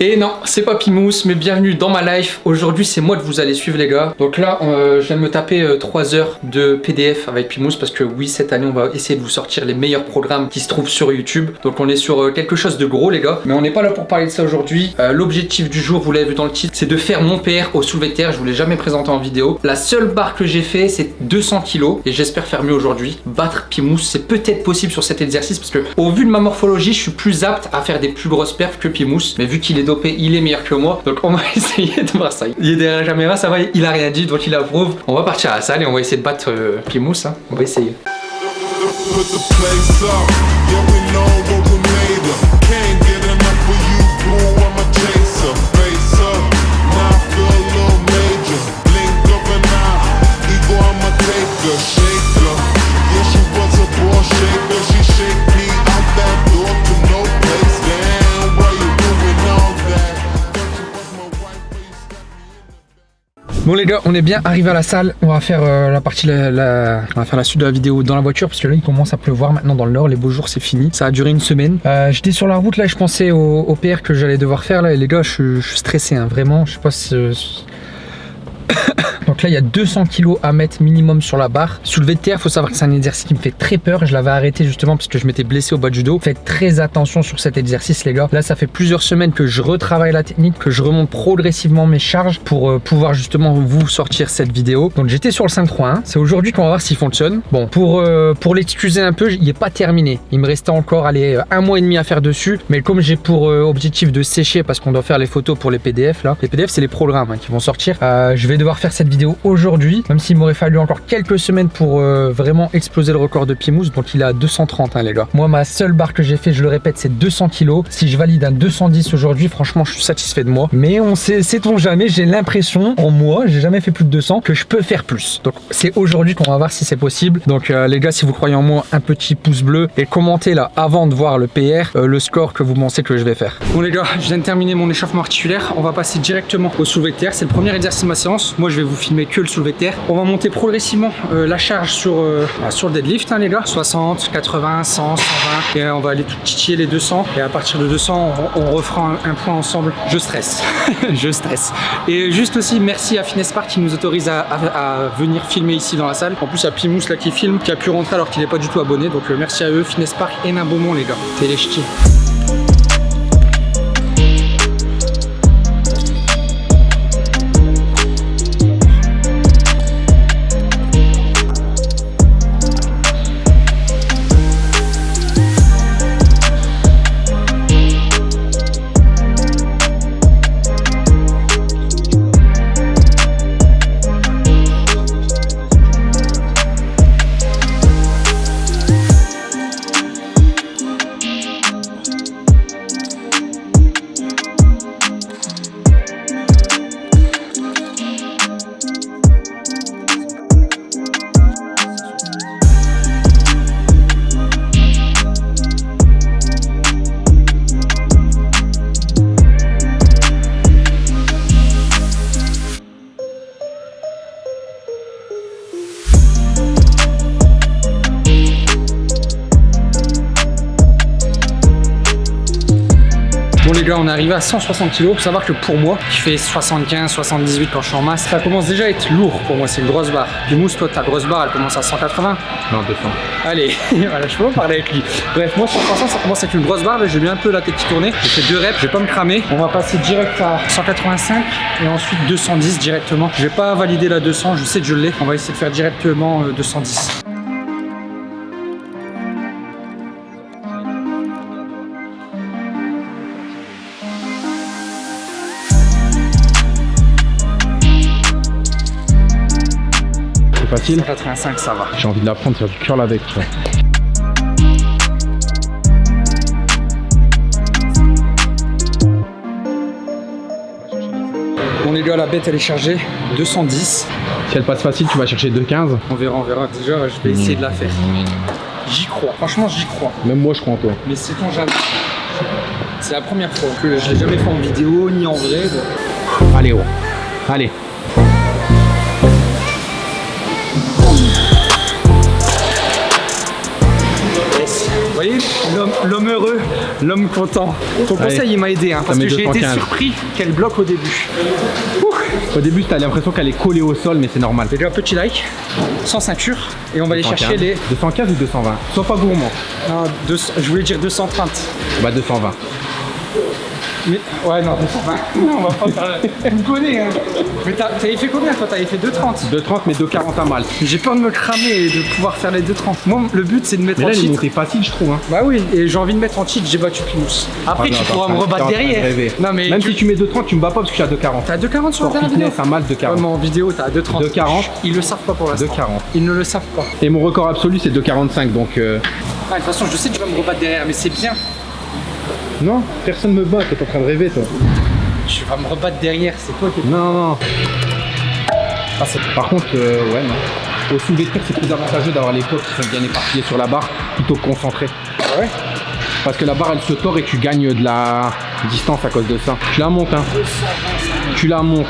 Et non, c'est pas Pimous, mais bienvenue dans ma life. Aujourd'hui, c'est moi que vous allez suivre, les gars. Donc là, euh, je viens de me taper 3 euh, heures de PDF avec Pimous parce que oui, cette année, on va essayer de vous sortir les meilleurs programmes qui se trouvent sur YouTube. Donc on est sur euh, quelque chose de gros, les gars. Mais on n'est pas là pour parler de ça aujourd'hui. L'objectif du jour, vous l'avez vu dans le titre, c'est de faire mon PR au soulevé terre. Je vous l'ai jamais présenté en vidéo. La seule barre que j'ai fait, c'est 200 kilos et j'espère faire mieux aujourd'hui. Battre Pimous, c'est peut-être possible sur cet exercice parce que au vu de ma morphologie, je suis plus apte à faire des plus grosses perfs que Pimous. Mais vu qu'il est dopé, il est meilleur que moi. Donc on va essayer de voir ça. Il est derrière la caméra, ça va, il a rien dit, donc il approuve. On va partir à la salle et on va essayer de battre euh, Pimous. Hein. On va essayer. Bon les gars, on est bien arrivé à la salle. On va faire euh, la partie, la, on va faire la suite de la vidéo dans la voiture parce que là il commence à pleuvoir maintenant dans le nord. Les beaux jours c'est fini. Ça a duré une semaine. Euh, j'étais sur la route là, je pensais au, PR que j'allais devoir faire là. Et les gars, je, suis stressé hein, vraiment. Je sais pas si donc là, il y a 200 kg à mettre minimum sur la barre. Soulever de terre, faut savoir que c'est un exercice qui me fait très peur. Je l'avais arrêté justement parce que je m'étais blessé au bas du dos. Faites très attention sur cet exercice, les gars. Là, ça fait plusieurs semaines que je retravaille la technique, que je remonte progressivement mes charges pour euh, pouvoir justement vous sortir cette vidéo. Donc j'étais sur le 5-3-1. C'est aujourd'hui qu'on va voir s'il fonctionne. Bon, pour, euh, pour l'excuser un peu, il n'est pas terminé. Il me restait encore un mois et demi à faire dessus. Mais comme j'ai pour euh, objectif de sécher parce qu'on doit faire les photos pour les PDF là. Les PDF, c'est les programmes hein, qui vont sortir. je vais devoir faire cette vidéo aujourd'hui, même s'il m'aurait fallu encore quelques semaines pour euh, vraiment exploser le record de Pimous, donc il à 230 hein, les gars. Moi ma seule barre que j'ai fait, je le répète, c'est 200 kg. Si je valide un 210 aujourd'hui, franchement je suis satisfait de moi. Mais on sait, sait-on jamais, j'ai l'impression en moi, j'ai jamais fait plus de 200, que je peux faire plus. Donc c'est aujourd'hui qu'on va voir si c'est possible. Donc euh, les gars, si vous croyez en moi, un petit pouce bleu et commentez là avant de voir le PR, euh, le score que vous pensez que je vais faire. Bon les gars, je viens de terminer mon échauffement articulaire. On va passer directement au soulevé de terre. C'est le premier exercice de ma séance. Moi je vais vous filmer que le soulevé de terre. On va monter progressivement euh, la charge sur, euh, bah, sur le deadlift hein, les gars. 60, 80, 100, 120 et on va aller tout titiller les 200 et à partir de 200 on, refera un, point ensemble. Je stresse, je stresse. Et juste aussi merci à Finespart qui nous autorise à, venir filmer ici dans la salle. En plus il y a Pimous là qui filme, qui a pu rentrer alors qu'il n'est pas du tout abonné. Donc euh, merci à eux, Finespart et Nabaumont les gars. C'est gars, on est arrivé à 160 kg. Faut savoir que pour moi, qui fait 75, 78 quand je suis en masse, ça commence déjà à être lourd pour moi. C'est une grosse barre. Du mousse, toi, ta grosse barre, elle commence à 180 Non, 200. Allez, voilà, je peux pas parler avec lui. Bref, moi, 160, ça commence à être une grosse barre. J'ai bien un peu la tête qui tournait. J'ai fait deux reps, je vais pas me cramer. On va passer direct à 185 et ensuite 210 directement. Je vais pas valider la 200, je sais que je l'ai. On va essayer de faire directement 210. Facile 85 ça va. J'ai envie de l'apprendre, faire du curl avec. Tu vois. Bon les gars, la bête elle est chargée, 210. Si elle passe facile, tu vas chercher 215 On verra, on verra. Déjà, je vais essayer de la faire. J'y crois, franchement j'y crois. Même moi je crois en toi. Mais c'est ton jamais. C'est la première fois que je l'ai jamais fait en vidéo ni en vrai. Allez, oh. Allez. L'homme heureux L'homme content. Ton Allez. conseil, il m'a aidé, hein, parce que j'ai été 215. surpris qu'elle bloque au début. Au début, t'as l'impression qu'elle est collée au sol, mais c'est normal. Déjà, petit like, sans ceinture, et on va aller chercher 215. les. 215 ou 220 Sois pas gourmand. Non, 200 je voulais dire 230. Bah 220. Mais, ouais, non, 220. Non, on va pas faire. Vous me connaissez, hein. Mais t'as- t'avais fait combien, toi T'avais fait 230. 230 mais 240 à mal. J'ai peur de me cramer et de pouvoir faire les 230. Moi, le but, c'est de mettre Mais en là, est cheat. facile, je trouve. Hein. Bah oui, et j'ai envie de mettre en cheat, j'ai battu Pinous. Après, Ah, non, tu pourras me en rebattre derrière. Non, mais. Même tu- si tu mets 230, tu me bats pas parce que suis à 240. T'as 2,40 sur la vidéo fitness, à mal Ouais, 240. mais en vidéo, t'as 2,30. 2,40. Ils le savent pas pour l'instant. 2,40. Ils ne le savent pas. Et mon record absolu, c'est 245, donc... euh, Ah, de toute façon, je sais que tu vas me rebattre derrière, mais c'est bien. Non, personne me bat, t'es en train de rêver, toi. Tu vas me rebattre derrière, c'est toi qui. Non, non. Ah, Par contre, euh, ouais, non. Au soulevé de terre, c'est plus avantageux d'avoir les côtes qui sont bien éparpillées sur la barre plutôt que concentrées. Ah ouais? Parce que la barre, elle se tord et tu gagnes de la distance à cause de ça. Tu la montes, hein. Tu la montes.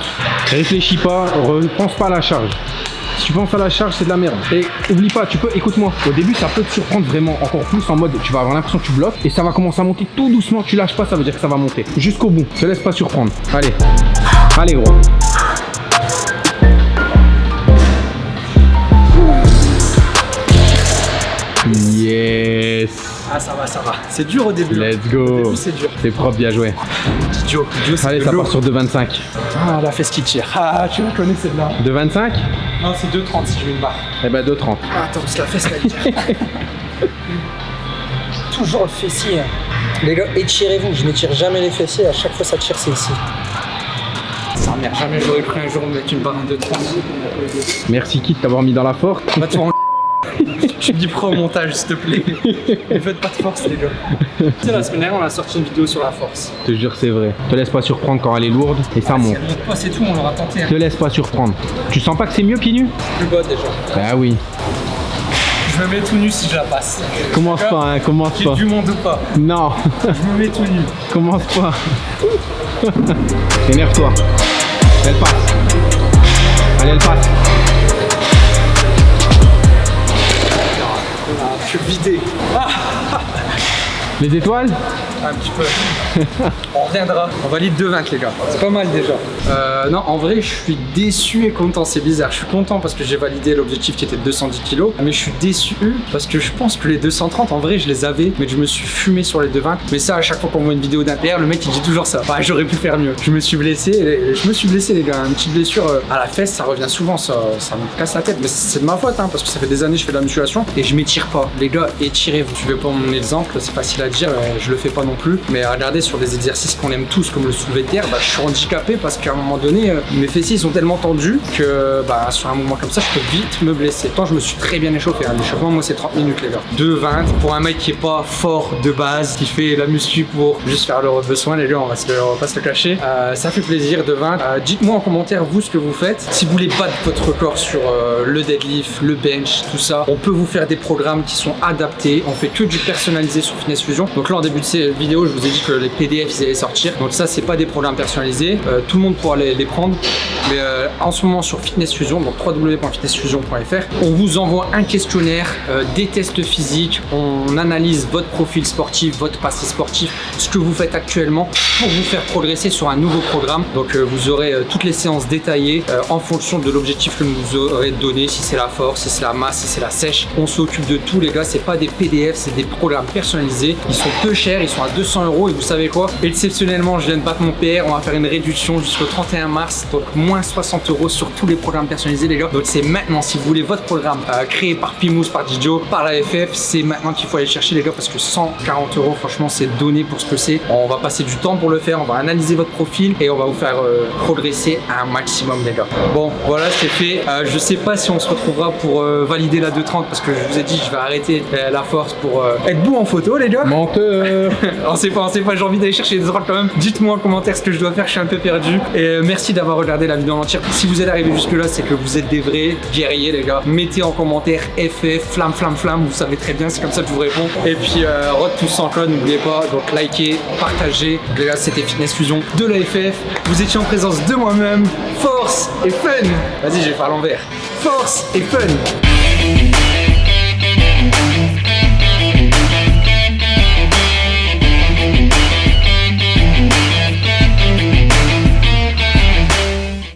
Réfléchis pas, repense pas à la charge. Si tu penses à la charge, c'est de la merde. Et oublie pas, tu peux, écoute-moi, au début, ça peut te surprendre vraiment encore plus en mode, tu vas avoir l'impression que tu bloques et ça va commencer à monter tout doucement. Tu lâches pas, ça veut dire que ça va monter. Jusqu'au bout. Te laisse pas surprendre. Allez. Allez, gros. Yes. Ah, ça va, ça va. C'est dur au début. hein. Let's Au go. début, c'est dur. C'est propre, bien joué. Joe, Joe, Allez, ça part sur 2,25. Ah, la fesse qui tire. Ah, tu la connais celle-là. 2,25 Non, c'est 2,30 si je mets une barre. Eh ben 2,30. Ah, attends, c'est la fesse là. Toujours le fessier. Les gars, étirez-vous. Je n'étire jamais les fessiers. À chaque fois, ça tire, c'est ici. Ça merde, jamais j'aurais pris un jour de mettre une barre de 2,30. Merci Kit d'avoir mis dans la force. Va te faire en- Tu me dis prends au montage, s'il te plaît. Ne faites pas de force, les gars. Tu sais, la semaine dernière, on a sorti une vidéo sur la force. Je te jure, c'est vrai. Te laisse pas surprendre quand elle est lourde et ça Si monte. elle monte pas, c'est tout, on l'aura tenté. hein. Te laisse pas surprendre. Tu sens pas que c'est mieux pieds nus Plus bas déjà. Bah oui. Je me mets tout nu si je la passe. Commence pas, hein, commence pas. ait du monde ou pas. Non, Je me mets tout nu. commence pas. Énerve-toi. Elle passe. Allez, elle passe. Suis vidé. Ah, Les étoiles un petit peu. On reviendra. On valide 2,20 les gars. C'est pas mal déjà. Euh, non, en vrai, je suis déçu et content. C'est bizarre. Je suis content parce que j'ai validé l'objectif qui était de 210 kg. Mais je suis déçu parce que je pense que les 230, en vrai, je les avais. Mais je me suis fumé sur les 220. Mais ça, à chaque fois qu'on voit une vidéo d'un PR, le mec il dit toujours ça. Bah, j'aurais pu faire mieux. Je me suis blessé. Je me suis blessé, les gars. Une petite blessure euh, à la fesse, ça revient souvent. Ça, ça me casse la tête. Mais c'est de ma faute, hein, parce que ça fait des années que je fais de la musculation et je m'étire pas. Les gars, étirez-vous. Tu veux pas mon exemple, c'est facile à dire. euh, Je le fais pas non plus. Mais regardez sur des exercices qu'on aime tous, comme le soulevé de terre, bah, je suis handicapé parce qu'à un moment donné, euh, mes fessiers sont tellement tendus que bah, sur un mouvement comme ça, je peux vite me blesser. Pourtant, je me suis très bien échauffé. hein. L'échauffement, moi, c'est 30 minutes, les gars. 2,20 pour un mec qui est pas fort de base, qui fait la muscu pour juste faire leurs besoins, les gars, on va, se pas se le cacher. Euh, ça fait plaisir de 20. Euh, Dites-moi en commentaire, vous, ce que vous faites. Si vous voulez battre votre record sur le deadlift, le bench, tout ça, on peut vous faire des programmes qui sont adaptés. On fait que du personnalisé sur Fitness Donc là, en début de cette vidéo, je vous ai dit que les PDF ils allaient sortir. Donc ça, c'est pas des programmes personnalisés. Euh, tout le monde pourra les, prendre. Mais euh, en ce moment sur Fitness Fusion, donc www.fitnessfusion.fr, on vous envoie un questionnaire, euh, des tests physiques, on analyse votre profil sportif, votre passé sportif, ce que vous faites actuellement pour vous faire progresser sur un nouveau programme. Donc vous aurez toutes les séances détaillées en fonction de l'objectif que vous aurez donné, si c'est la force, si c'est la masse, si c'est la sèche. On s'occupe de tout les gars, c'est pas des PDF, c'est des programmes personnalisés. Ils sont peu chers, ils sont à 200 euros et vous savez quoi? Exceptionnellement, je viens de battre mon PR, on va faire une réduction jusqu'au 31 mars, donc moins 60 euros sur tous les programmes personnalisés les gars. Donc c'est maintenant, si vous voulez votre programme euh, créé par Pimous, par Didio, par la FF, c'est maintenant qu'il faut aller chercher les gars parce que 140 euros, franchement, c'est donné pour ce que c'est. On va passer du temps pour le faire, on va analyser votre profil et on va vous faire euh, progresser un maximum les gars. Bon, voilà, c'est fait. Euh, je sais pas si on se retrouvera pour euh, valider la 230 parce que je vous ai dit, je vais arrêter euh, la force pour euh, être beau en photo les gars. Menteur on sait pas, on sait pas, j'ai envie d'aller chercher des droits quand même. Dites-moi en commentaire ce que je dois faire, je suis un peu perdu. Et euh, merci d'avoir regardé la vidéo en entière. Si vous êtes arrivé jusque là, c'est que vous êtes des vrais guerriers les gars. Mettez en commentaire FF, flamme, flamme, flamme, vous savez très bien, c'est comme ça que je vous réponds. Et puis euh, Rod tous sans code, n'oubliez pas, donc likez, partagez. Les gars, c'était Fitness Fusion de la FF. Vous étiez en présence de moi-même. Force et fun Vas-y, je vais faire l'envers. Force et fun